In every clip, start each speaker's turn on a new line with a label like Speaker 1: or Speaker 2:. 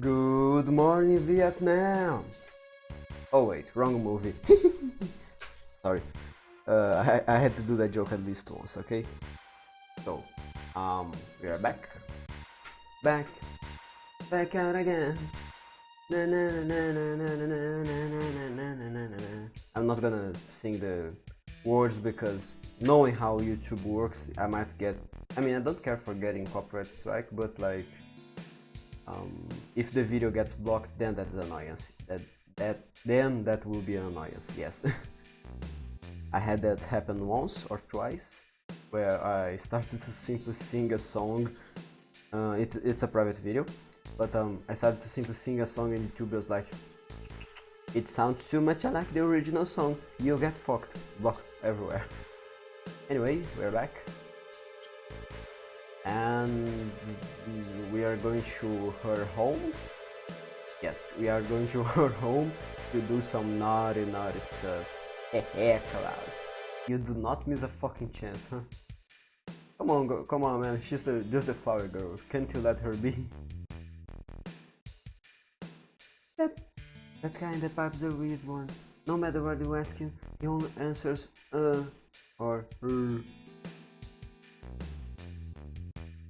Speaker 1: Good morning, Vietnam! Oh wait, wrong movie. Sorry. Uh, I, I had to do that joke at least once, okay? So, um, we are back. Back. Back out again. I'm not gonna sing the words because knowing how YouTube works, I might get... I mean, I don't care for getting copyright strike, but like um, if the video gets blocked, then that's annoyance. That that then that will be an annoyance. Yes. I had that happen once or twice, where I started to simply sing a song. Uh, it, it's a private video, but um, I started to simply sing a song and YouTube was like, it sounds too much like the original song, you get fucked, blocked everywhere. Anyway, we're back. And we are going to her home. Yes, we are going to her home to do some naughty, naughty stuff. Hehe, Cloud. You do not miss a fucking chance, huh? Come on, go, come on, man. She's the, just the flower girl. Can't you let her be? That, that kind of pipes a weird one. No matter what you ask him, he only answers uh or er.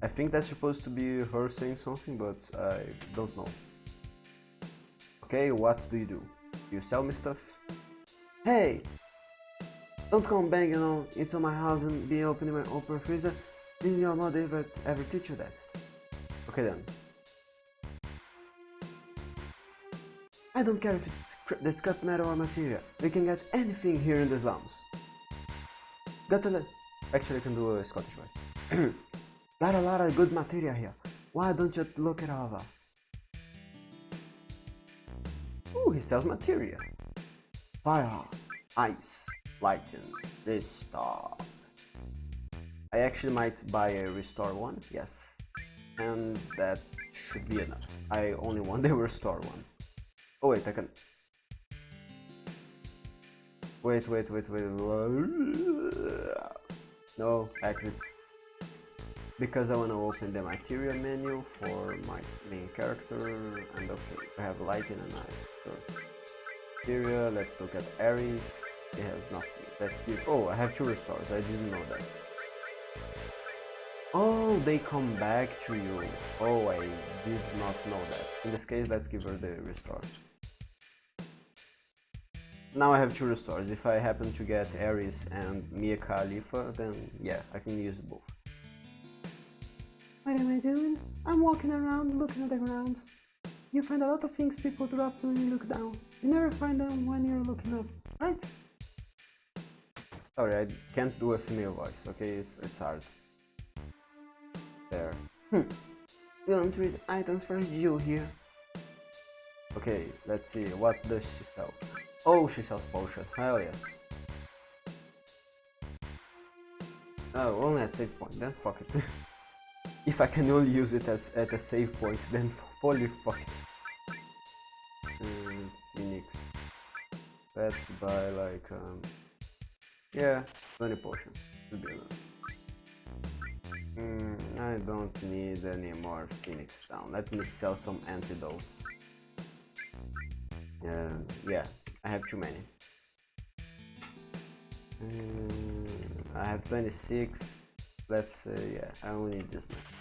Speaker 1: I think that's supposed to be her saying something, but I don't know. Okay, what do you do? You sell me stuff? Hey! Don't come banging on into my house and be opening my open freezer. Didn't your mother ever, ever teach you that? Okay then. I don't care if it's scra the scrap metal or material. We can get anything here in the slums. Got lot. Actually, I can do a Scottish voice. Got a lot of good material here. Why don't you look it over? Ooh, he sells material. Fire, ice, lightning, restore. I actually might buy a restore one, yes. And that should be enough. I only want the restore one. Oh wait, I can... Wait, wait, wait, wait. No, exit. Because I want to open the material menu for my main character and okay, I have lighting and ice. Material, let's look at Aeris. It has nothing. Let's give... Oh, I have two restores. I didn't know that. Oh, they come back to you. Oh, I did not know that. In this case, let's give her the restore. Now I have two restores. If I happen to get Aeris and Mia Khalifa, then yeah, I can use both. What am I doing? I'm walking around looking at the ground. You find a lot of things people drop when you look down. You never find them when you're looking up, right? Sorry, I can't do a female voice, okay? It's, it's hard. There. Hmm. We don't read items for you here. Okay, let's see. What does she sell? Oh, she sells potion. Hell yes. Oh, only at save point. Then fuck it. if I can only use it as at a save point, then holy fuck. Mm, Phoenix. Let's buy like um, yeah, 20 potions. Should be enough. Mm, I don't need any more Phoenix down. Let me sell some antidotes. Uh, yeah, I have too many. Mm, I have 26. Let's say, yeah, I only need this much.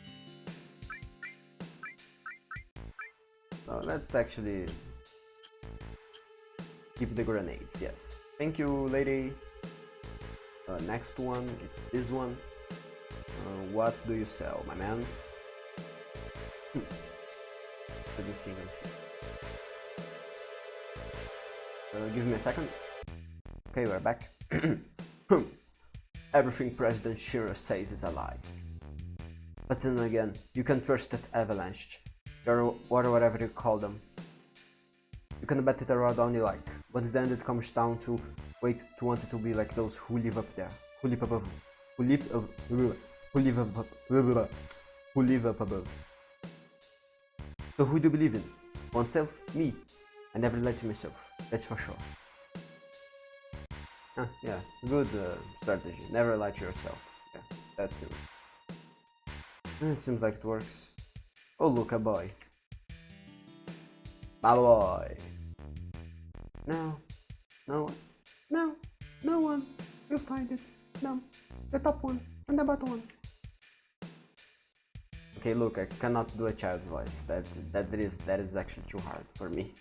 Speaker 1: Let's actually keep the grenades, yes. Thank you, lady. Uh, next one, it's this one. Uh, what do you sell, my man? Hmm. Let me think. Uh, give me a second. Okay, we're back. Everything President Shinra says is a lie. But then again, you can trust that avalanche, or whatever you call them. You can bet it around all you like, but then it comes down to wait to want it to be like those who live up there, who live above, who live, uh, who live up, who live up above. So who do you believe in? Oneself? Me? I never lied to myself, that's for sure. Ah, yeah, good uh, strategy. Never lie to yourself. Yeah, that's it. It seems like it works. Oh look, a boy. My boy. No. No one. No. No one. You find it. No. The top one and the bottom one. Okay, look, I cannot do a child's voice. That that is that is actually too hard for me.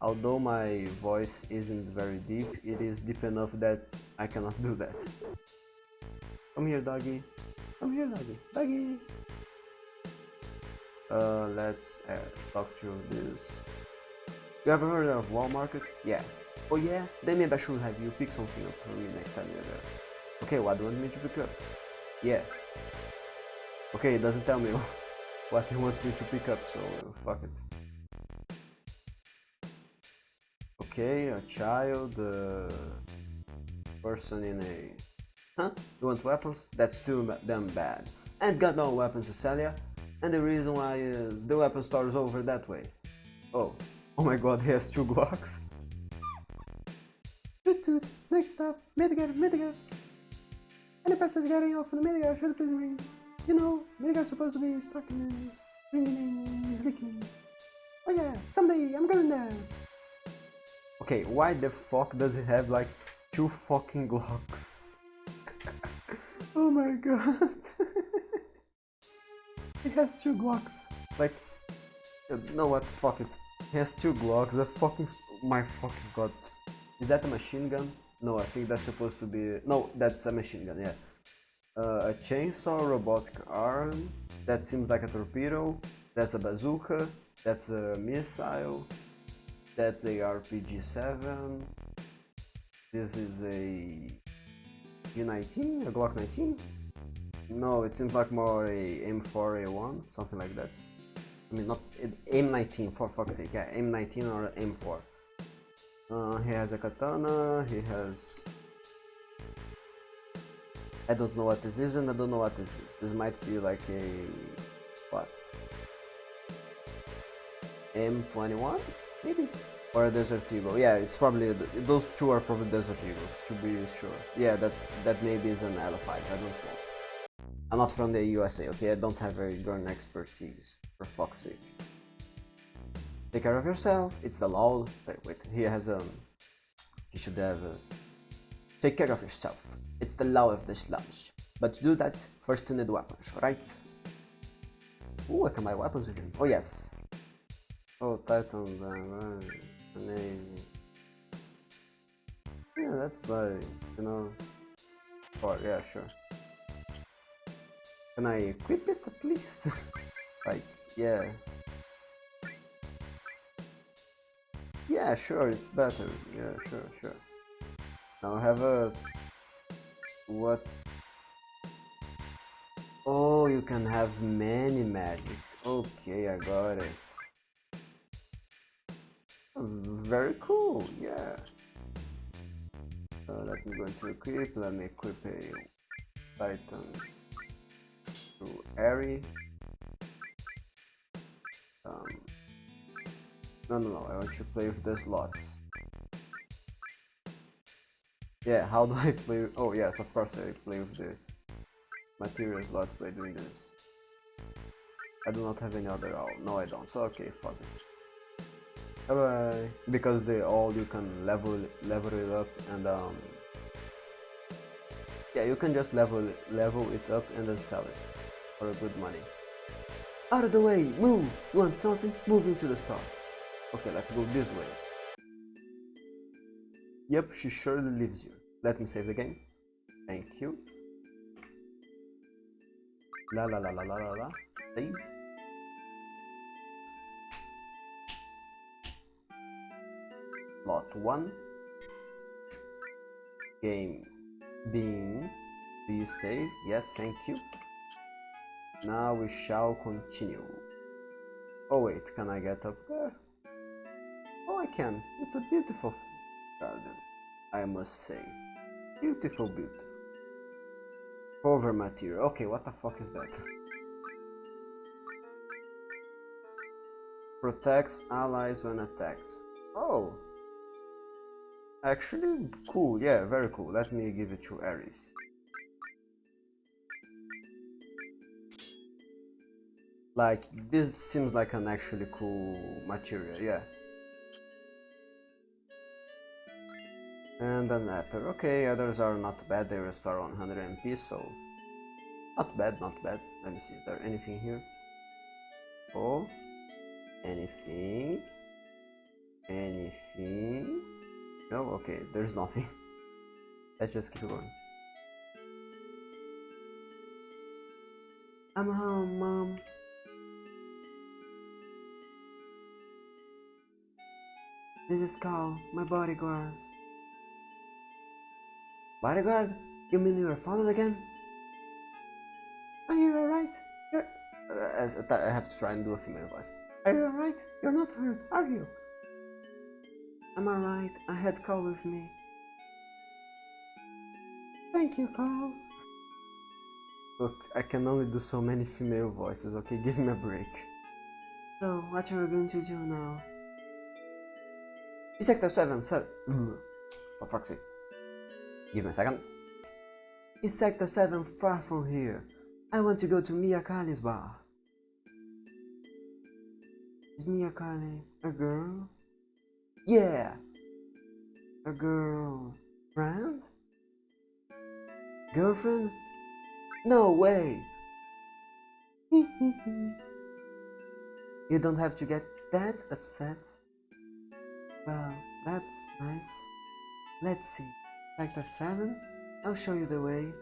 Speaker 1: Although my voice isn't very deep, it is deep enough that I cannot do that. Come here, doggy. Come here, doggy. Doggy. Uh, let's uh, talk to this. You ever heard of Wall Market? Yeah. Oh yeah? Then maybe I should have you pick something up for me next time you're there. Okay, what do you want me to pick up? Yeah. Okay, it doesn't tell me what he wants me to pick up, so fuck it. Okay, a child, uh, person in a... Huh? You want weapons? That's too damn bad. And got no weapons to sell ya? And the reason why is the weapon store is over that way. Oh, oh my god, he has two Glocks. Toot toot, next stop, Midgar, Midgar. Any passengers getting off the Midgar should please ring. You know, Midgar's supposed to be stuck in ringing and leaking. Oh yeah, someday I'm going there. Okay, why the fuck does he have like two fucking Glocks? oh my god. he has two Glocks. Like, uh, no what, fuck it. He has two Glocks, a fucking, my fucking god. Is that a machine gun? No, I think that's supposed to be, no, that's a machine gun, yeah. Uh, a chainsaw, robotic arm, that seems like a torpedo, that's a bazooka, that's a missile, that's a RPG-7, this is a G19, a Glock 19? No, it seems like more a M4A1, something like that. I mean, not M19 for fuck's sake, yeah, M19 or M4. Uh, he has a katana, he has... I don't know what this is and I don't know what this is. This might be like a... what? M21? Maybe? Or a Desert Eagle. Yeah, it's probably... those two are probably Desert Eagles, to be sure. Yeah, that's that maybe is an L5, I don't know. I'm not from the USA, okay? I don't have a gun expertise, for fuck's sake. Take care of yourself, it's the law. Wait, wait, he has um... He should have... Uh, take care of yourself, it's the law of the slums. But to do that, first you need weapons, right? Ooh, I can buy weapons again. Oh yes. Oh, Titan, uh, amazing. Yeah, that's by, you know... Oh, yeah, sure. Can I equip it at least? like, yeah. Yeah, sure, it's better. Yeah, sure, sure. Now have a... What? Oh, you can have many magic. Okay, I got it. Very cool, yeah. Let me go into equip, let me equip a Titan to Airy. Um, no, no, no, I want to play with the slots. Yeah, how do I play? Oh yes, of course I play with the material slots by doing this. I do not have any other all. No, I don't. So okay, fuck it. Bye bye. Because they all you can level level it up and um. Yeah, you can just level level it up and then sell it for a good money. Out of the way! Move! You want something? Move into the store. Okay, let's go this way. Yep, she surely leaves you. Let me save the game. Thank you. La la la la la la la. Save. Lot 1. Game being. Please save. Yes, thank you. Now we shall continue. Oh wait, can I get up there? Oh, I can. It's a beautiful garden, I must say. Beautiful, beautiful. Cover material. Okay, what the fuck is that? Protects allies when attacked. Oh! Actually, cool. Yeah, very cool. Let me give it to Aeris. Like, this seems like an actually cool material, yeah. And an ether. Okay, others are not bad, they restore 100 MP, so... Not bad, not bad. Let me see, is there anything here? Oh, anything? Anything? No, okay, there's nothing. Let's just keep going. I'm home, Mom. This is Carl, my bodyguard. Bodyguard? You mean you are followed again? Are you alright? Uh, as, I have to try and do a female voice. Are you alright? You're not hurt, are you? I'm alright. I had Carl with me. Thank you, Carl. Look, I can only do so many female voices, okay? Give me a break. So, what are we going to do now? Sector 7, 7. Mm-hmm. For fuck's sake. Give me a second. Is Sector 7 far from here? I want to go to Mia Kali's bar. Is Mia Kali a girl? Yeah! A girl. Friend? Girlfriend? No way! you don't have to get that upset. Well, that's nice. Let's see. Sector 7? I'll show you the way.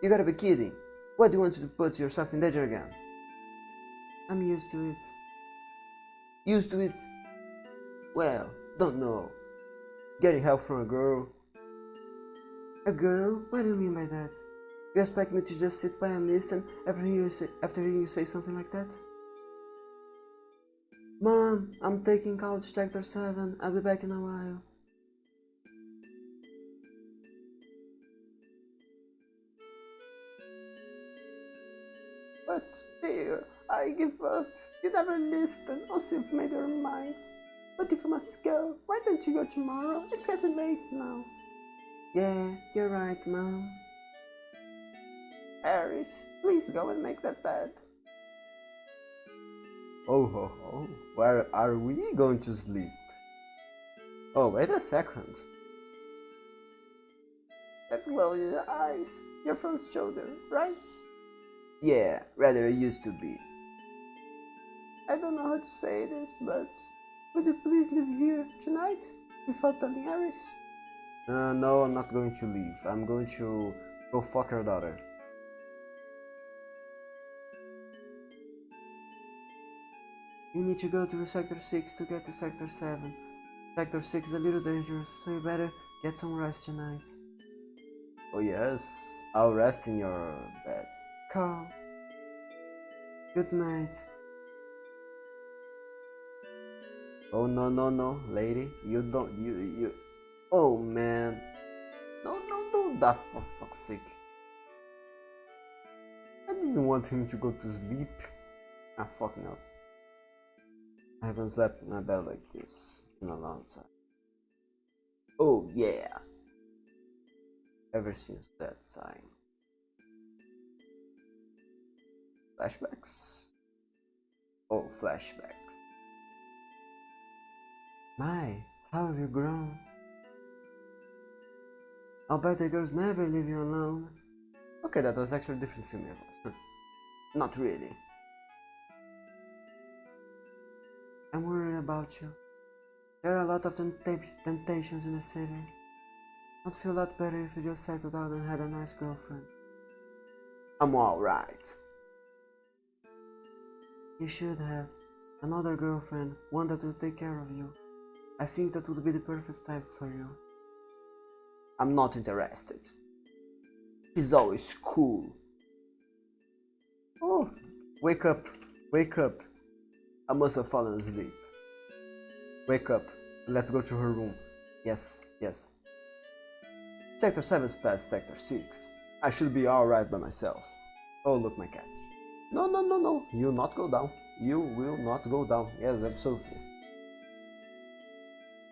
Speaker 1: You gotta be kidding. Why do you want to put yourself in danger again? I'm used to it. Used to it? Well, don't know. Getting help from a girl. A girl? What do you mean by that? You expect me to just sit by and listen after you say, after you say something like that? Mom, I'm taking college sector 7. I'll be back in a while. But, dear, I give up. You never listen, or you've made your mind. But if you must go, why don't you go tomorrow? It's getting late now. Yeah, you're right, Mom. Aeris, please go and make that bed. Oh ho ho, where are we going to sleep? Oh, wait a second. That glow in your eyes, your front shoulder, right? Yeah, rather it used to be. I don't know how to say this, but would you please live here tonight without telling Aeris? Uh, no, I'm not going to leave. I'm going to go fuck her daughter. You need to go to Sector 6 to get to Sector 7. Sector 6 is a little dangerous, so you better get some rest tonight. Oh yes, I'll rest in your bed. Carl. Good night. Oh no no no, lady, you don't you you. Oh man, no no no, that for fuck's sake. I didn't want him to go to sleep. Ah fuck no. I haven't slept in my bed like this in a long time. Oh yeah. Ever since that time. Flashbacks? Oh, flashbacks. My, how have you grown? I'll bet the girls never leave you alone. Okay, that was actually different film. Not really. I'm worried about you. There are a lot of temptations in the city. I'd feel a lot better if you just settled down and had a nice girlfriend. I'm alright. You should have. Another girlfriend, one that will take care of you. I think that would be the perfect type for you. I'm not interested. He's always cool. Oh, wake up, wake up. I must have fallen asleep. Wake up. Let's go to her room. Yes, yes. Sector 7's past Sector 6. I should be alright by myself. Oh, look, my cat. No, no, no, no. You will not go down. You will not go down. Yes, absolutely.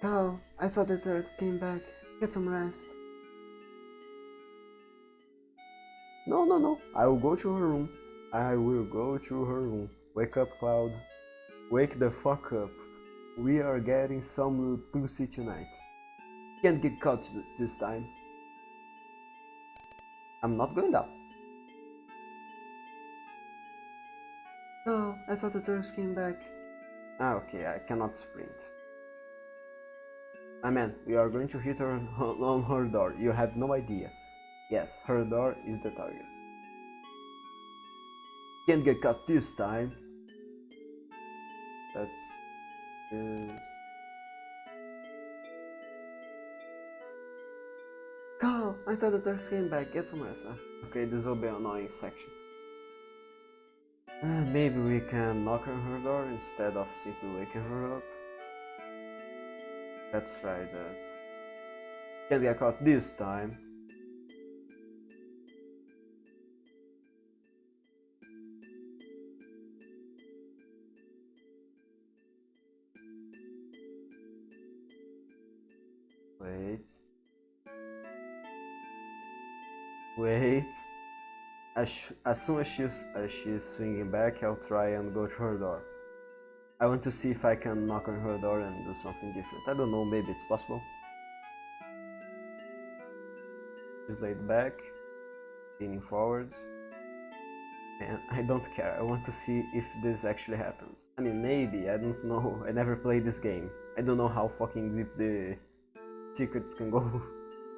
Speaker 1: Carl, I thought the third came back. Get some rest. No, no, no. I will go to her room. I will go to her room. Wake up, Cloud. Wake the fuck up. We are getting some pussy tonight. Can't get caught this time. I'm not going up. Oh, I thought the Turks came back. Ah, okay, I cannot sprint. Ah man, we are going to hit her on her door. You have no idea. Yes, her door is the target. Can't get caught this time. That's is Carl, I thought the Turks came back. Get some rest. Okay, this will be an annoying section. Uh, maybe we can knock on her door instead of simply waking her up. Let's try that. Can't get caught this time. Wait. As, as soon as she's, as she's swinging back, I'll try and go to her door. I want to see if I can knock on her door and do something different. I don't know, maybe it's possible. She's laid back, leaning forwards. And I don't care, I want to see if this actually happens. I mean, maybe, I don't know, I never played this game. I don't know how fucking deep the secrets can go.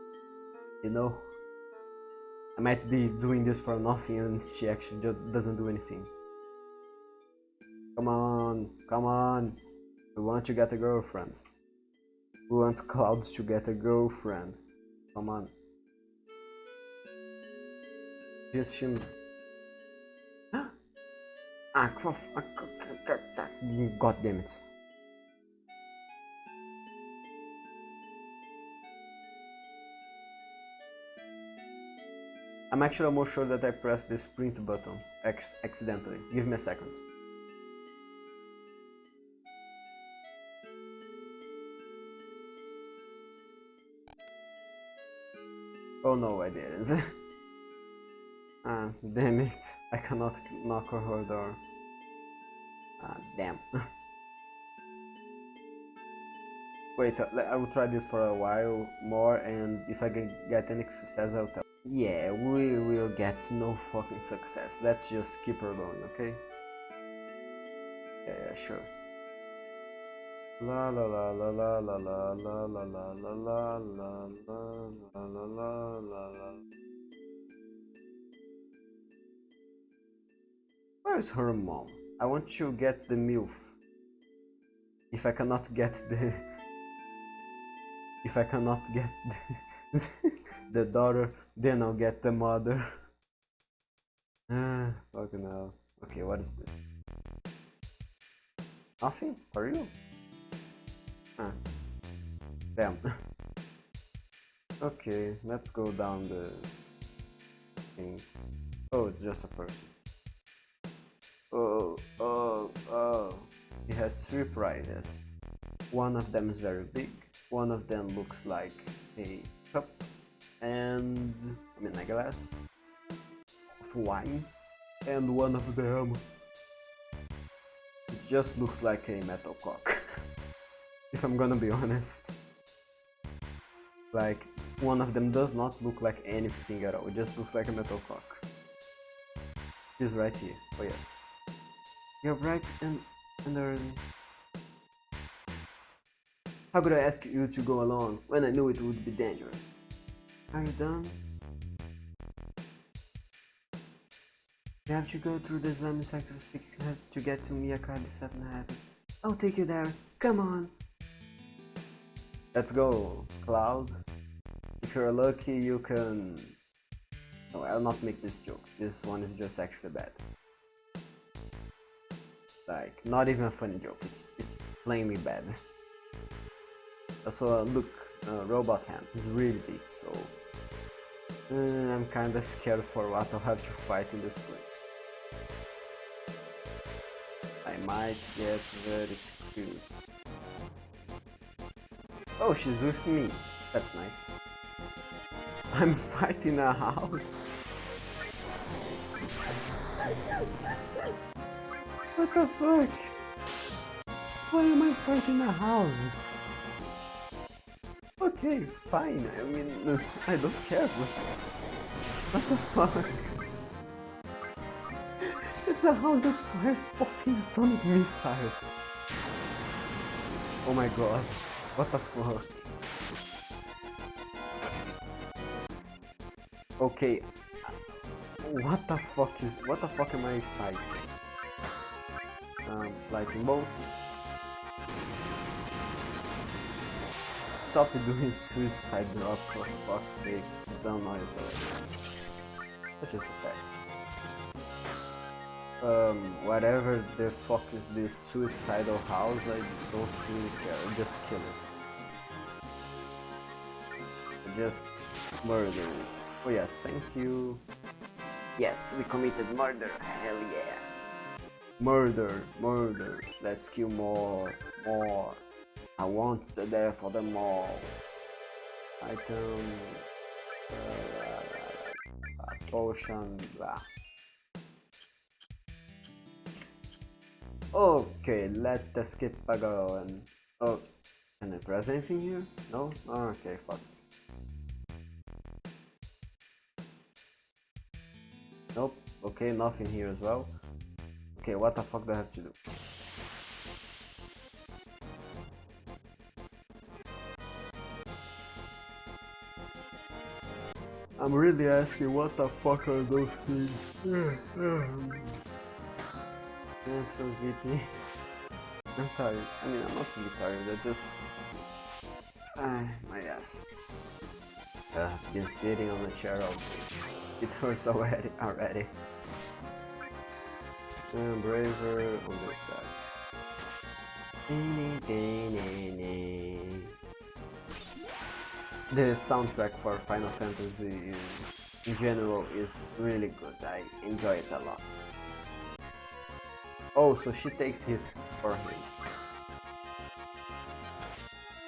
Speaker 1: you know? I might be doing this for nothing and she actually just doesn't do anything. Come on, come on. We want to get a girlfriend. We want Clouds to get a girlfriend. Come on. Just him. ah, God damn it. I'm actually almost sure that I pressed the sprint button accidentally. Give me a second. Oh no, I didn't. ah, damn it. I cannot knock on her door. Ah, damn. Wait, I will try this for a while more and if I can get any success I'll tell. Yeah, we will get no fucking success. Let's just keep her going, okay? Yeah, yeah, sure. La la la la la la la la la la la la la la la la la la Where is her mom? I want to get the MILF. If I cannot get the... If I cannot get the, the daughter, then I'll get the mother. Ah, fucking hell. Okay, what is this? Nothing? For you? Ah. Damn. okay, let's go down the thing. Oh, it's just a person. Oh, oh, oh. He has three prizes. One of them is very big. One of them looks like a cup and I mean a glass of wine and one of them it just looks like a metal cock if I'm gonna be honest. Like one of them does not look like anything at all. It just looks like a metal cock. This right here. Oh yes. You're bright and, and early how could I ask you to go along when I knew it would be dangerous are you done? You have to go through the Islamic Sector 6 to get to Miyakadi 7 Heaven. I'll take you there. Come on. Let's go, Cloud. If you're lucky, you can... No, I'll not make this joke. This one is just actually bad. Like, not even a funny joke. It's, it's plainly bad. Also, look, uh, robot hands is really big, so uh, I'm kinda scared for what I'll have to fight in this place. I might get very screwed. Oh, she's with me. That's nice. I'm fighting a house. What the fuck? Why am I fighting a house? Okay, fine. I mean, I don't care. What the fuck? It's a house that fires fucking atomic missiles. Oh my god. What the fuck? Okay. What the fuck is... What the fuck am I fighting? Um, lightning bolts. Stop doing suicide drop for fuck's sake. It's annoying already. Let's just attack. Um, whatever the fuck is this suicidal house, I don't really care. Just kill it. Just murder it. Oh yes, thank you. Yes, we committed murder. Hell yeah. Murder, murder. Let's kill more, more. I want the death of them all. Item. Uh, potion. Blah. Okay, let us skip a go and Oh, can I press anything here? No? Okay, fuck. Nope. Okay, nothing here as well. Okay, what the fuck do I have to do? I'm really asking what the fuck are those things? I'm so sleepy. I'm tired. I mean, I'm not really tired, I just... Ah, my ass. Uh, been sitting on the chair all day. It hurts already. already. And braver on this guy. The soundtrack for Final Fantasy is, in general is really good. I enjoy it a lot. Oh, so she takes hits for him.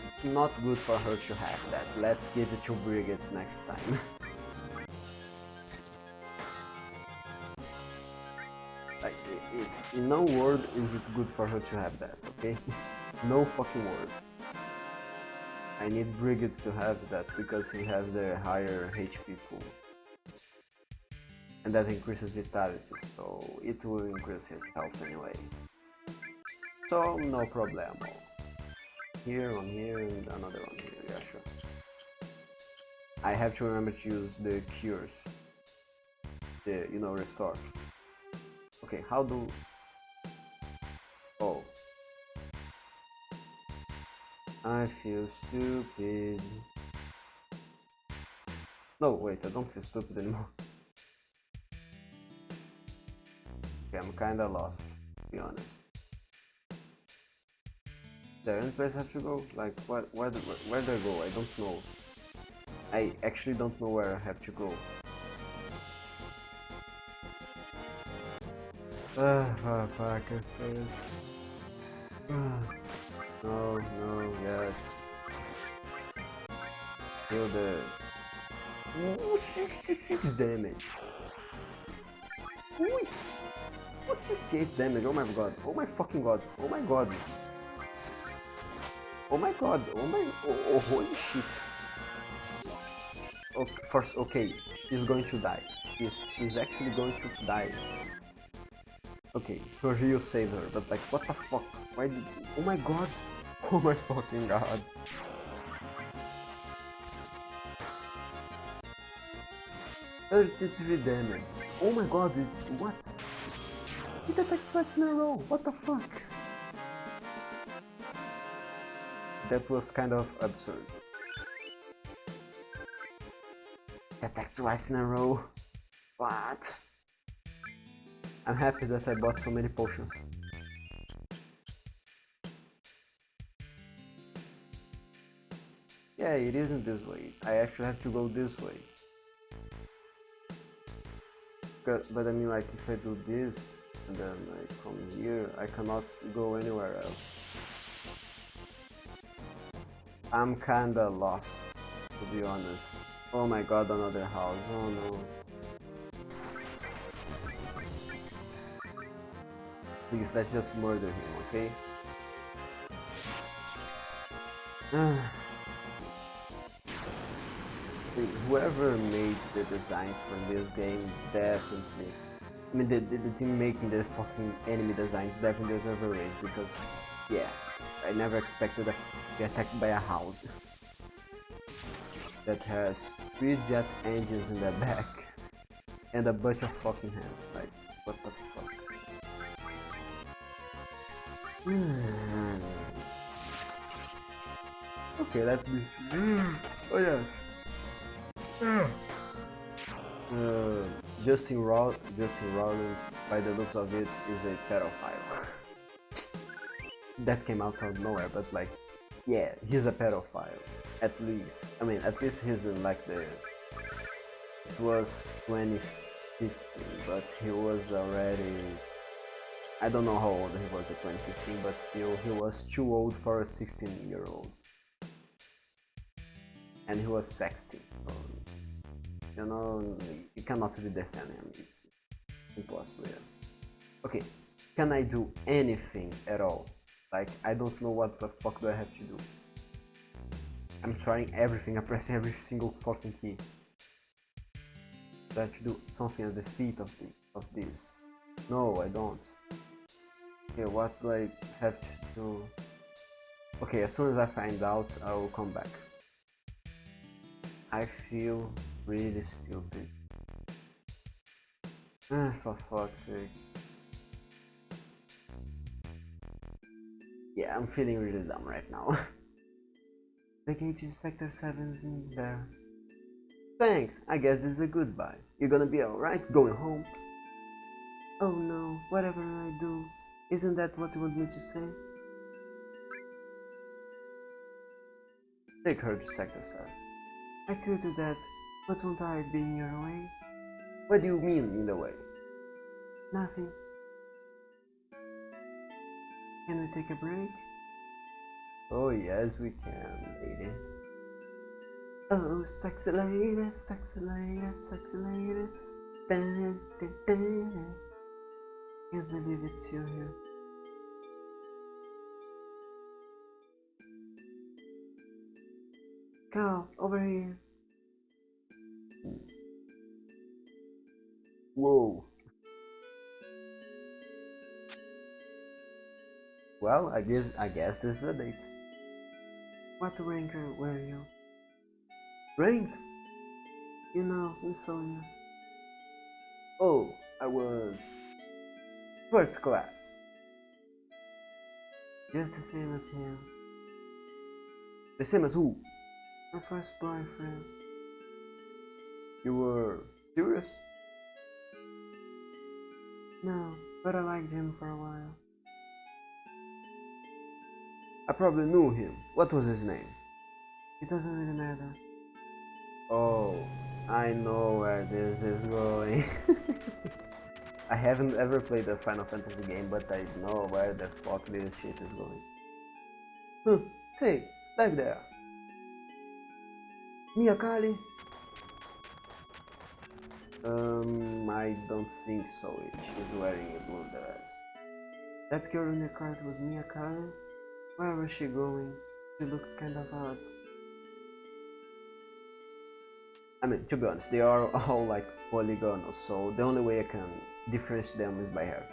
Speaker 1: It's not good for her to have that. Let's give it to Barret next time. Like, in no word is it good for her to have that, okay? no fucking word. I need Barret to have that because he has the higher HP pool. And that increases vitality, so it will increase his health anyway. So, no problem. Here, on here, and another one here, yeah sure. I have to remember to use the cures. The, you know, restore. Okay, how do... I feel stupid. No, wait, I don't feel stupid anymore. Okay, I'm kinda lost, to be honest. There any place I have to go? Like, what, where, where, where do I go? I don't know. I actually don't know where I have to go. Ah, fuck, I said. No, no, yes. Kill the... Ooh, 66 damage. Ooh, 68 damage, oh my god, oh my fucking god, oh my god. Oh my god, oh my, oh, oh holy shit. Okay, first, okay, she's going to die. She's, she's actually going to die. Okay, her heal saved her, but like, what the fuck? Why did... Oh my god! Oh my fucking god! Thirty-three damage. Oh my god! It, what? It attacked twice in a row. What the fuck? That was kind of absurd. It attacked twice in a row. What? I'm happy that I bought so many potions. Yeah, it isn't this way. I actually have to go this way. But I mean like if I do this and then I come here, I cannot go anywhere else. I'm kinda lost, to be honest. Oh my god, another house, oh no. please, let's just murder him, okay? Whoever made the designs for this game definitely I mean, the, the, the, team making the fucking enemy designs definitely a raise because, yeah, I never expected to be attacked by a house that has three jet engines in the back and a bunch of fucking hands. Like, what the fuck? Okay, let me see. Oh yes. Uh, Justin Raw, Justin Roiland, by the looks of it, is a pedophile. that came out of nowhere, but like, yeah, he's a pedophile. At least, I mean, at least he's in like the. It was 2015, but he was already. I don't know how old he was in 2015, but still, he was too old for a 16 year old. And he was 16. So you know, you cannot really defend him. It's impossible. Yeah. Okay, can I do anything at all? Like, I don't know what the fuck do I have to do. I'm trying everything, I'm pressing every single fucking key. Do I have to do something at the feet of, the, of this? No, I don't. Okay, what do I have to do? Okay, as soon as I find out, I will come back. I feel really stupid. Ah, for fuck's sake. Yeah, I'm feeling really dumb right now. the gate to Sector 7's in there. Thanks, I guess this is a goodbye. You're gonna be alright going home? Oh no, whatever I do, isn't that what you want me to say? Take her to Sector 7. I could do that, but won't I be in your way? What do you mean, in the way? Nothing. Can we take a break? Oh yes, we can, lady. Oh, sexy lady, sexy lady, sexy lady. Dun, dun, dun. Can't believe it's you here. Go, over here. Whoa. Well, I guess I guess this is a date. What rank were you? Rank? You know, we saw you. Oh, I was first class. Just the same as him. The same as who? My first boyfriend. You were serious? No, but I liked him for a while. I probably knew him. What was his name? It doesn't really matter. Oh, I know where this is going. I haven't ever played a Final Fantasy game, but I know where the fuck this shit is going. Huh, hey, back there. Mia Kali? Um, I don't think so. She's wearing a blue dress. That girl in the cart was Mia Karen? Where was she going? She looked kind of odd. I mean, to be honest, they are all like polygonal, so the only way I can differentiate them is by hair.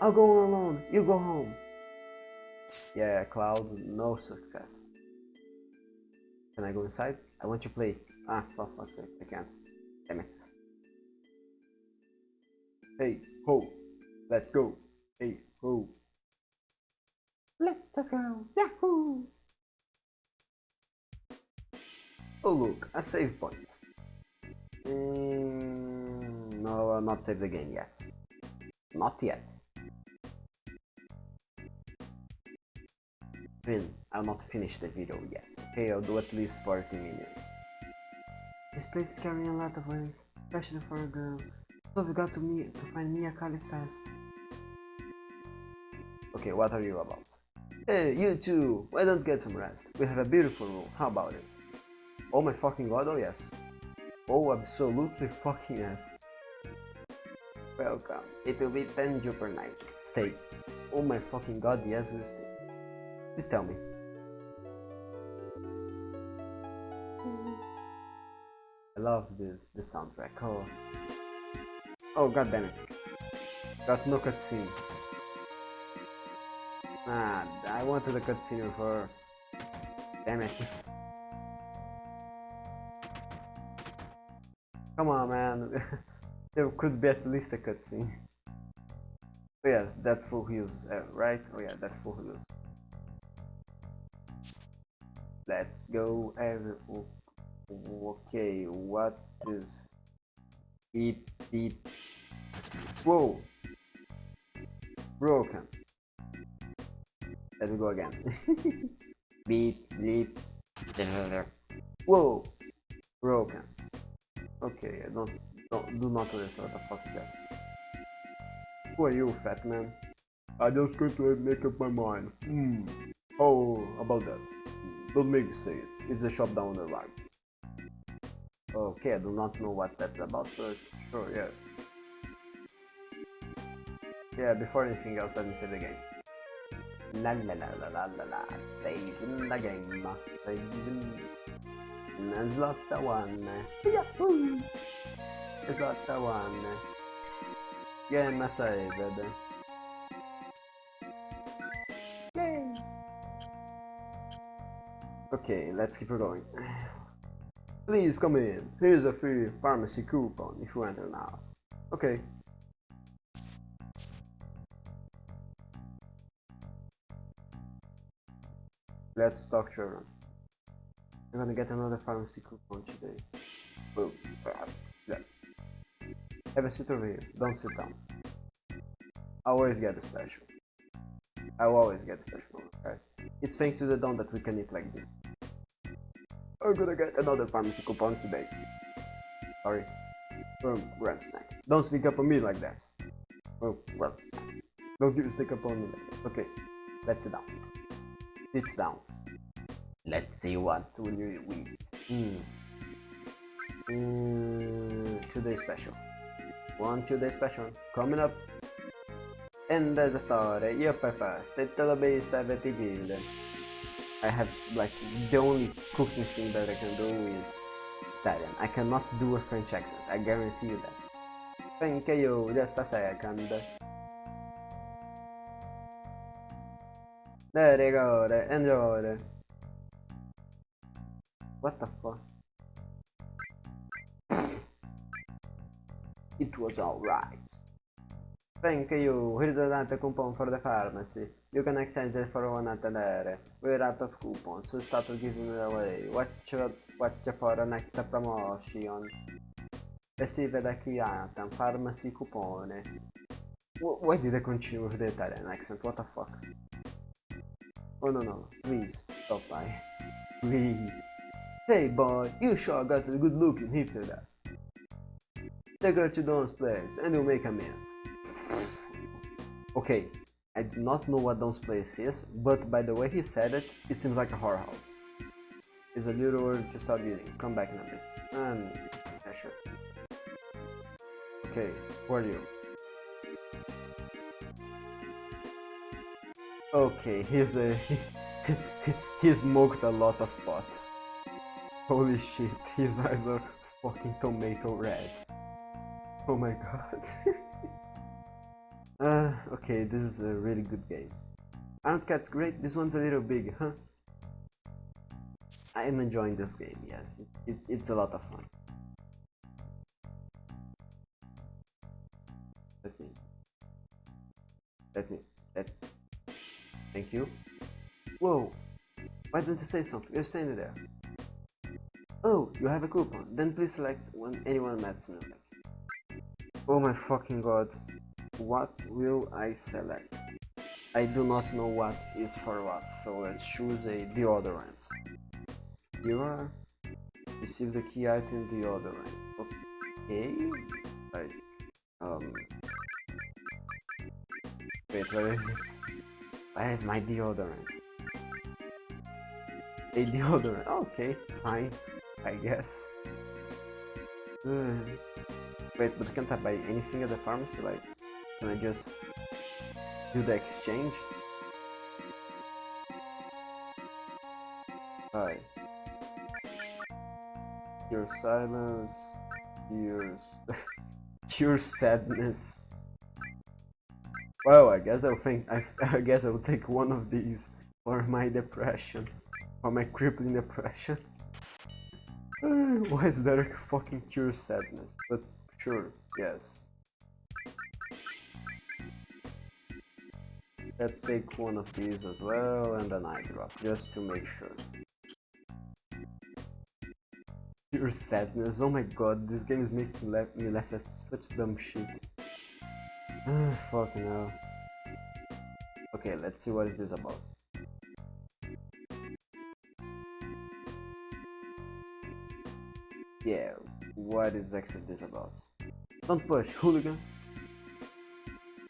Speaker 1: I'll go alone, you go home. Yeah, Cloud, no success. Can I go inside? I want to play. Ah, for fuck's sake, I can't. Damn it. Hey, ho. Let's go. Hey, ho. Let's go. Yahoo! Oh look, a save point. Mm, no, I'll not save the game yet. Not yet. Then, I'll not finish the video yet. Okay, I'll do at least 40 minutes. This place is carrying a lot of ways, especially for a girl. So we got to meet to find Mia Kali fast. Okay, what are you about? Hey, you too! Why don't get some rest? We have a beautiful room, how about it? Oh my fucking god, oh yes. Oh, absolutely fucking yes. Welcome. It will be 10 per night. stay. Oh my fucking god, yes, we'll stay. Please tell me. I love this, the soundtrack. Oh. Oh god damn it. Got no cutscene. Ah, I wanted a cutscene of her. Damn it. Come on, man. there could be at least a cutscene. Oh, yes, that full heals, uh, right? Oh yeah, that full heals. Let's go. Every okay, what is beep beep? Whoa, broken. Let me go again. beep beep. Whoa, broken. Okay, I don't, don't do not understand what the fuck is that. Who are you, fat man? I just going to make up my mind. Hmm. Oh, about that. Don't make me say it. It's the shop down the right. Okay, I do not know what that's about, but sure, yeah. Yeah, before anything else, let me say the game. La la la la la la la, saving the game, saving... It's not the one. Yahoo! It's not the one. Game saved. Okay, let's keep going. Please come in. Here's a free pharmacy coupon if you enter now. Okay. Let's talk children. I'm gonna get another pharmacy coupon today. Have a seat over here. Don't sit down. I always get a special. I always get a special, okay? It's thanks to the don that we can eat like this. I'm gonna get another pharmacy coupon today. Sorry. Grab snack. Don't sneak up on me like that. Oh, well. Don't you sneak up on me like that. Okay, let's sit down. Sit down. Let's see what will you eat. Today special. One today special. Coming up. And there's a story. Per fast. Little bit 70 guild. I have like the only cooking thing that I can do is Italian. I cannot do a French accent. I guarantee you that. Thank you. Just a second. Eh, there you go. Enjoy. What the fuck? It was alright. Thank you. Here's another coupon for the pharmacy. You can exchange it for one there. We're out of coupons, so start giving it away. Watch, watch for an extra promotion. Receive the key item, pharmacy coupon. Why did I continue with the Italian accent? What the fuck? Oh no no, please, stop by. Please. Hey boy, you sure got a good looking hipster there. Take her to Don's place and you'll make amends. okay, I do not know what Don's place is, but by the way he said it, it seems like a horror house. It's a little early to start eating. Come back in a bit. And yeah, sure. Okay, who are you? Okay, he's uh, a he smoked a lot of pot. Holy shit, his eyes are fucking tomato red. Oh my god. uh, okay, this is a really good game. Aren't cats great? This one's a little big, huh? I am enjoying this game, yes. It, it, it's a lot of fun. Let me... Let me... Let... Thank you. Whoa! Why don't you say something? You're standing there. Oh, you have a coupon. Then please select one anyone medicine Oh my fucking god. What will I select? I do not know what is for what, so let's choose a deodorant. You are receive the key item deodorant. Okay. Like um Wait, where is it? Where is my deodorant? A deodorant. Okay, fine. I guess. Hmm. Wait, but can't I buy anything at the pharmacy? Like, can I just... do the exchange. Alright. Your silence, tears, pure sadness. Well, I guess I'll think. I, I guess I'll take one of these for my depression, for my crippling depression. Why is there a fucking cure sadness? But sure, yes. Let's take one of these as well and an eye drop, just to make sure. Pure sadness, oh my god, this game is making me laugh at such dumb shit. Fucking hell. Okay, let's see what is this about. Yeah, what is actually this about? Don't push, hooligan!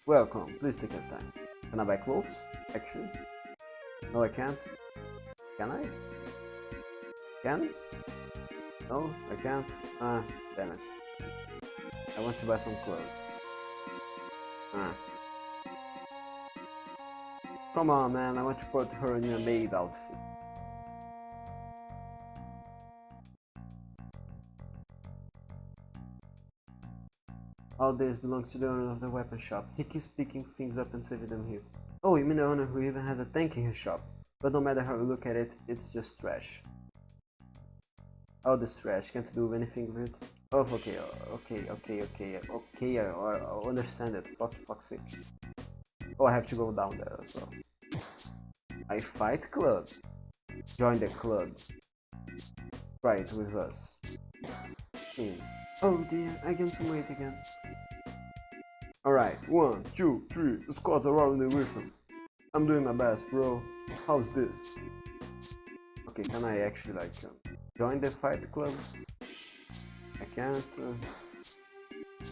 Speaker 1: Welcome, please take your time. Can I buy clothes? Actually? No, I can't. Can I? Can? No, I can't. Ah, damn it. I want to buy some clothes. Ah. Come on, man, I want to put her in a maid outfit. All this belongs to the owner of the weapon shop. He keeps picking things up and saving them here. Oh, you mean the owner who even has a tank in his shop? But no matter how you look at it, it's just trash. All this trash, can't do anything with it. Oh, okay, okay, okay, okay, okay, I, I understand it. Fuck, fuck's sake. Oh, I have to go down there as well. I fight club. Join the club. It with us. Hmm. Oh dear, I gained some weight again. Alright, one, two, three, squat around the rhythm. I'm doing my best, bro. How's this? Okay, can I actually like uh, join the fight club? I can't. Uh...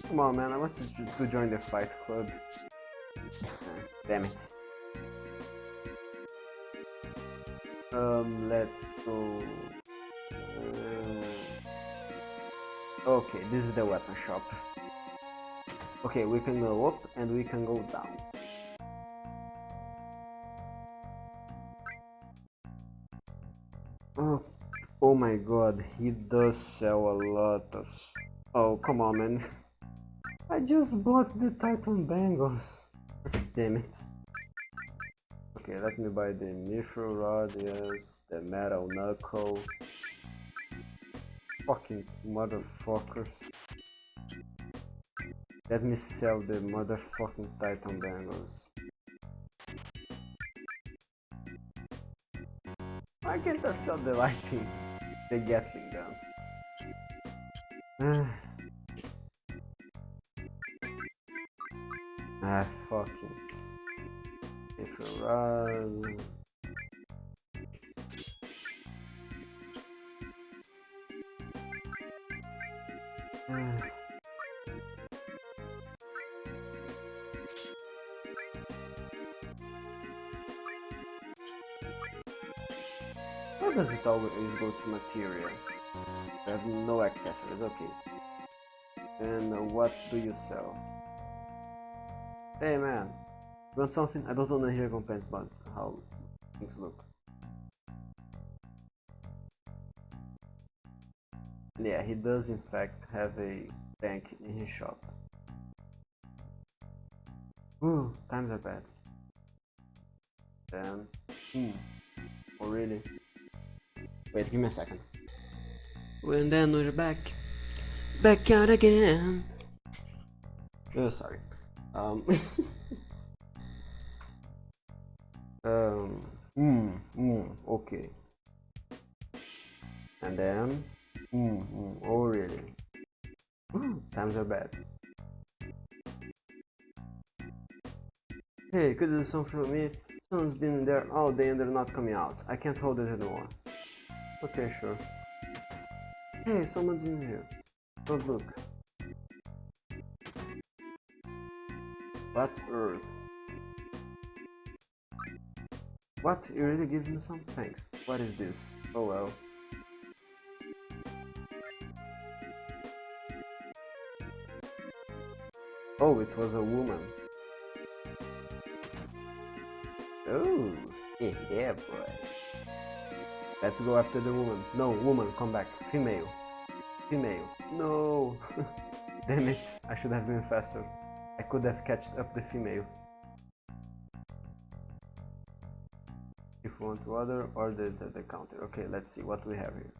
Speaker 1: Come on, man, I want to, to join the fight club. Damn it. Um, let's go. Uh... Okay, this is the weapon shop. Okay, we can go up and we can go down. Oh, oh my god, he does sell a lot of... Oh, come on man. I just bought the Titan Bangles. Damn it. Okay, let me buy the Mithril Rod, yes, the Metal Knuckle fucking motherfuckers. Let me sell the motherfucking Titan bangles. Why can't I sell the lighting? The Gatling gun. ah, fucking. If you run. Does it always go to material? I have no accessories, okay. And what do you sell? Hey man, you want something? I don't want to hear complaints about how things look. Yeah, he does in fact have a bank in his shop. Ooh, times are bad. Then, hmm, oh really? Wait, give me a second. When then we're back, back out again. Oh, sorry. Um. um. Hmm. Hmm. Okay. And then. Hmm. hmm oh, really? Times are bad. Hey, could you do something for me? Someone's been there all day and they're not coming out. I can't hold it anymore. Okay, sure. Hey, someone's in here. Don't look. What earth? What? You really give me some? Thanks. What is this? Oh well. Oh, it was a woman. Oh, yeah, boy. Let's go after the woman. No, woman, come back. Female. Female. No. Damn it, I should have been faster. I could have catched up the female. If you want to order, order the, the counter. Okay, let's see what we have here.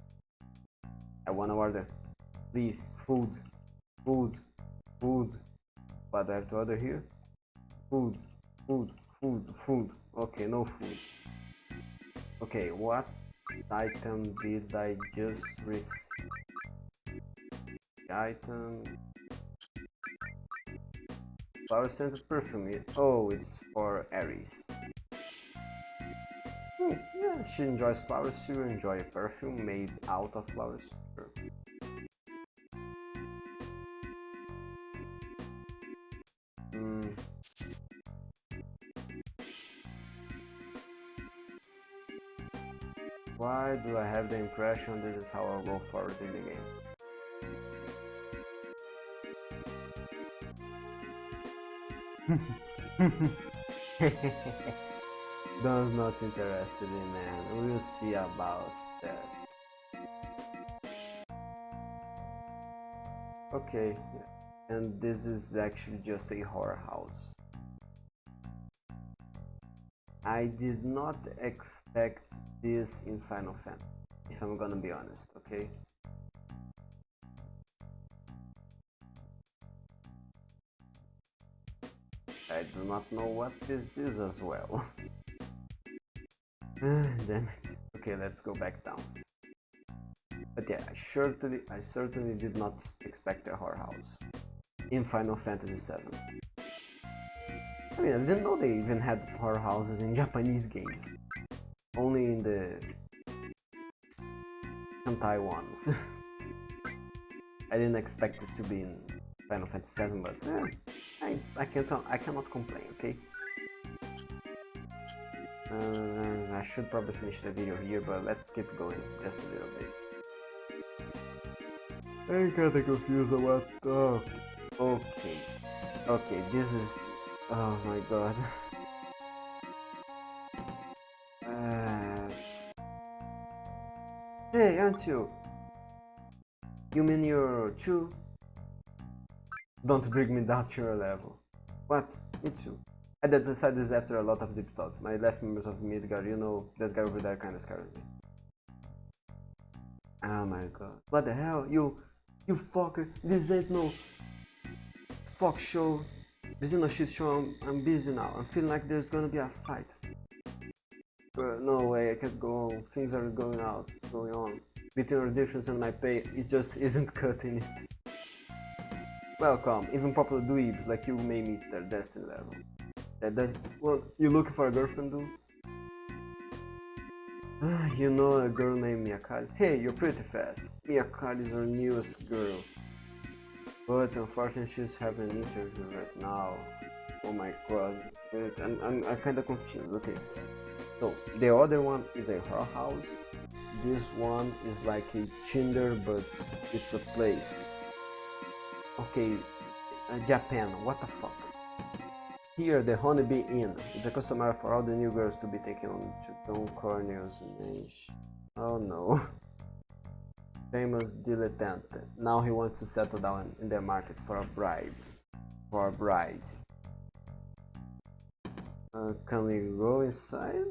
Speaker 1: I wanna order. Please, food. Food. Food. What do I have to order here? Food. Food. Food. Food. Okay, no food. Okay, what item did I just receive? Item flower scented perfume. Oh, it's for Aeris. Hmm, yeah, she enjoys flowers too. Enjoy a perfume made out of flowers. Why do I have the impression this is how I'll go forward in the game? Don's not interested in man. We'll see about that. Okay, and this is actually just a horror house. I did not expect this in Final Fantasy, if I'm gonna be honest, okay? I do not know what this is as well. Damn it. Okay, let's go back down. But yeah, I certainly, I certainly did not expect a horror house in Final Fantasy VII. I mean, I didn't know they even had horror houses in Japanese games. Only in the hentai ones. I didn't expect it to be in Final Fantasy VII, but eh, I, I can't I cannot complain, okay? Uh, I should probably finish the video here, but let's keep going just a little bit. I'm kinda confused about... Oh, okay. Okay, this is... Oh my god. Uh... Hey, aren't you? You mean you're two? Don't bring me down to your level. What? Me too. I decided this after a lot of deep thought. My last members of Midgar, you know, that guy over there kinda scared me. Oh my god. What the hell? You, you fucker. This ain't no fuck show. This is shit show. I'm, I'm busy now. I'm feeling like there's gonna be a fight. But no way, I can't go on. Things are going out, going on. Between our difference and my pay, it just isn't cutting it. Welcome, even popular dweebs like you may meet their destiny level. That, well, you looking for a girlfriend, dude? You know a girl named Miyakali? Hey, you're pretty fast. Miyakali is our newest girl. But unfortunately she's having interview right now. Oh my god. I'm, I'm, I'm kinda confused. Okay. So, the other one is a horror house. This one is like a Tinder, but it's a place. Okay, uh, Japan, what the fuck? Here, the Honeybee Inn. It's a customary for all the new girls to be taken on to Don Corneo's mansion. Oh no. Famous dilettante. Now he wants to settle down in the market for a bride. For a bride. Uh, can we go inside?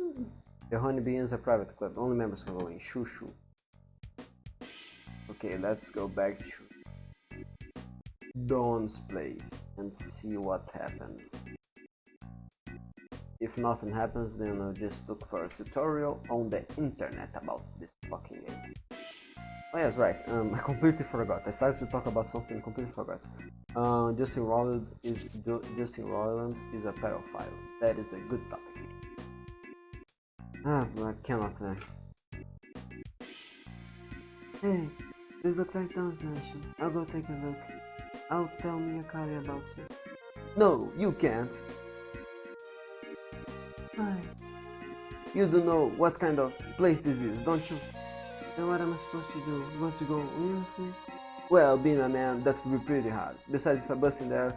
Speaker 1: The Honeybee is a private club. Only members can go in. Shoo shoo. Okay, let's go back to Don's place and see what happens. If nothing happens, then I'll just look for a tutorial on the internet about this fucking game. Oh yes, right, um, I completely forgot. I started to talk about something I completely forgot. Uh, Justin Roiland is Justin Roiland is a pedophile. That is a good topic. Ah, but I cannot say. Hey, this looks like Don's mansion. I'll go take a look. I'll tell Miyakali about it. No, you can't. Why? You don't know what kind of place this is, don't you? What am I supposed to do? You want to go with me? Well, being a man, that would be pretty hard. Besides, if I bust in there...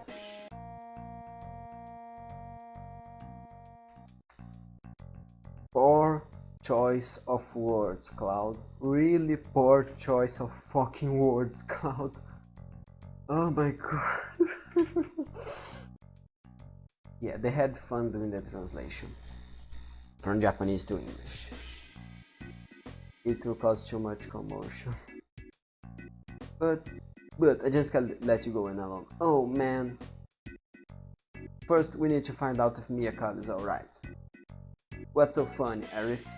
Speaker 1: Poor choice of words, Cloud. Really poor choice of fucking words, Cloud. Oh my god. yeah, they had fun doing the translation. From Japanese to English. It will cause too much commotion. But, but I just can't let you go in alone. Oh man. First, we need to find out if Miyakali is alright. What's so funny, Aeris?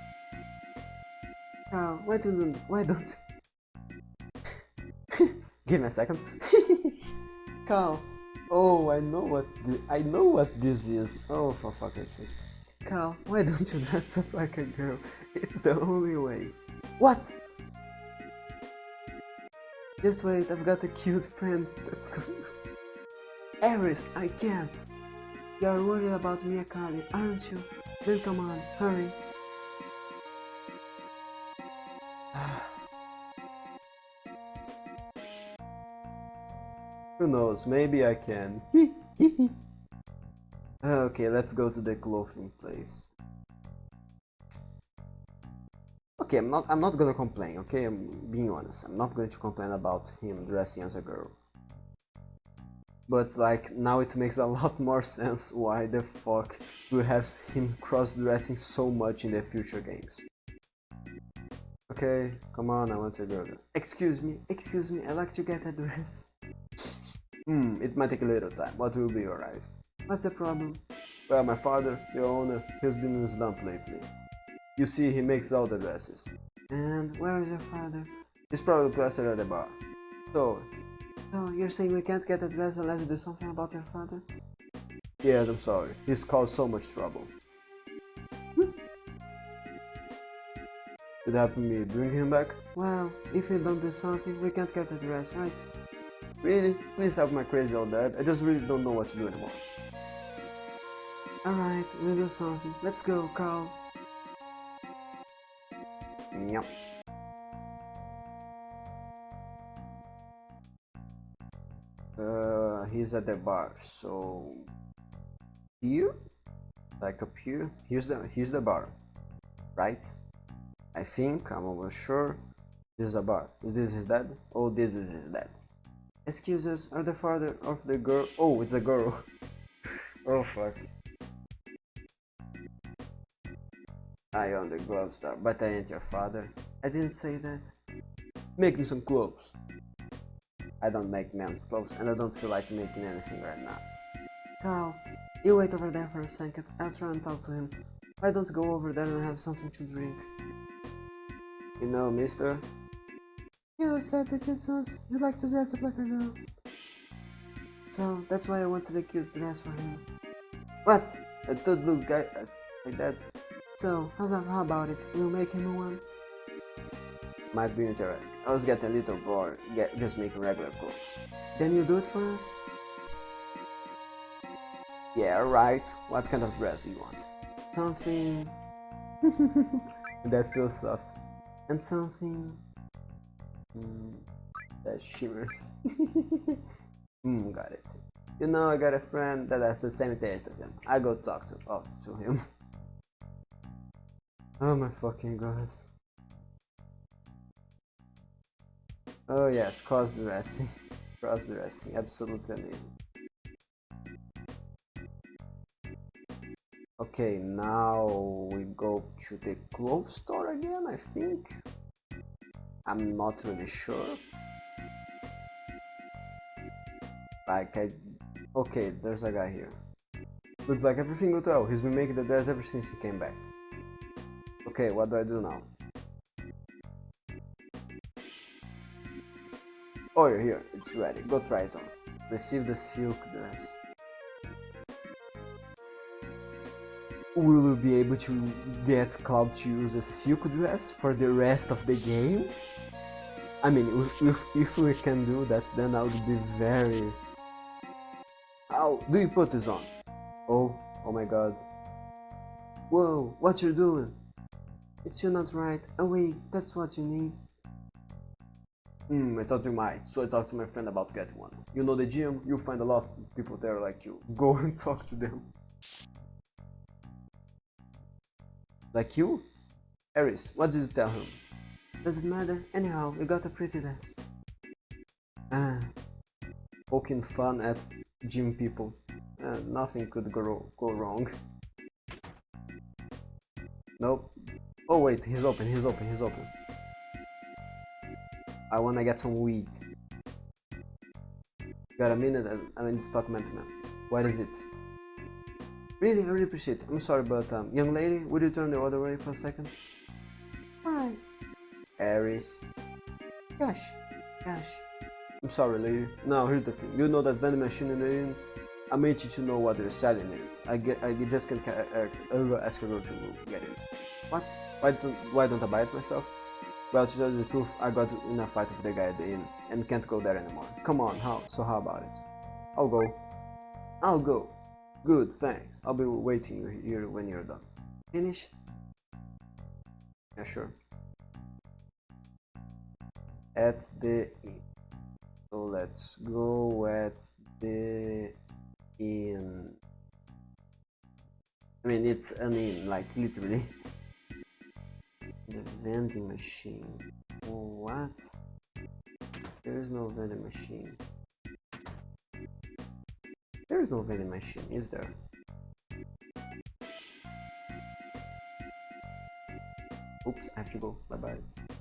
Speaker 1: Oh, why don't why don't Give me a second. Cal. Oh, I know what I know what this is. Oh, for fuck's sake. Cal, why don't you dress up like a girl? It's the only way. What? Just wait, I've got a cute friend that's coming. Aeris, I can't. You're worried about Miyakali, aren't you? Then come on, hurry. Who knows, maybe I can. okay, let's go to the clothing place. Okay, I'm not I'm not gonna complain, okay? I'm being honest. I'm not going to complain about him dressing as a girl. But like now it makes a lot more sense why the fuck we have him cross-dressing so much in the future games. Okay, come on, I want to go. Excuse me, excuse me, I'd like to get a dress. Hmm, it might take a little time, but we'll be alright. What's the problem? Well, my father, the owner, he's been in a slump lately. You see, he makes all the dresses. And where is your father? He's probably plastered at the bar. So, so you're saying we can't get a dress unless you do something about your father? Yes, I'm sorry. He's caused so much trouble. Could help me bring him back? Well, if we don't do something, we can't get the dress, right? Really? Please help my crazy old dad. I just really don't know what to do anymore. Alright, we'll do something. Let's go, Carl. Uh, he's at the bar, so here, like up here, here's the here's the bar, right? I think I'm almost sure this is a bar. Is this his dad? Oh, this is his dad. Excuses, are the father of the girl? Oh, it's a girl. oh fuck. I own the glove store, but I ain't your father. I didn't say that. Make me some clothes. I don't make men's clothes, and I don't feel like making anything right now. Carl, you wait over there for a second. I'll try and talk to him. Why don't go over there and have something to drink? You know, mister, you said that your sons, you like to dress up like a girl. So, that's why I wanted a cute dress for him. What? A toad blue guy uh, like that? So, how's that, how about it? We'll make him one? Might be interesting. I was getting a little bored get, just making regular clothes. Then you do it for us? Yeah, right. What kind of dress do you want? Something... that feels soft. And something Mm, that shimmers. mm, got it. You know, I got a friend that has the same taste as him. I go talk to oh, to him. oh my fucking god. Oh yes, cross dressing. cross dressing, absolutely amazing. Okay, now we go to the clothes store again, I think. I'm not really sure. Like I... Okay, there's a guy here. Looks like everything went well. He's been making the dress ever since he came back. Okay, what do I do now? Oh, you're here. It's ready. Go try it on. Receive the silk dress. Will we be able to get Cloud to use a silk dress for the rest of the game? I mean, if, if we can do that, then I would be very... How do you put this on? Oh, oh my god. Whoa, what you doing? It's still not right. Oh wait, that's what you need. Hmm, I thought you might, so I talked to my friend about getting one. You know the gym, you'll find a lot of people there like you. Go and talk to them. Like you? Aeris, what did you tell him? Doesn't matter. Anyhow, we got a pretty dance. Ah, poking fun at gym people. Uh, nothing could go, go wrong. Nope. Oh wait, he's open, he's open, he's open. I wanna get some weed. Got a minute? I'm in stock man to man. What is it? Really, I really appreciate it. I'm sorry, but um, young lady, would you turn the other way for a second? Hi. Aeris. Gosh, gosh. I'm sorry, lady. Now, here's the thing. You know that vending machine in the? I made you to know what they're selling in it. I get, I just can't uh, uh, ask her to get it. What? Why don't, why don't I buy it myself? Well, to tell you the truth, I got in a fight with the guy at the inn and can't go there anymore. Come on, how? So how about it? I'll go. I'll go. Good, thanks. I'll be waiting here when you're done. Finished? Yeah, sure. At the inn. So let's go at the inn. I mean, it's an inn, like literally. The vending machine. What? There is no vending machine. There is no vending machine, is there? Oops, I have to go. Bye bye.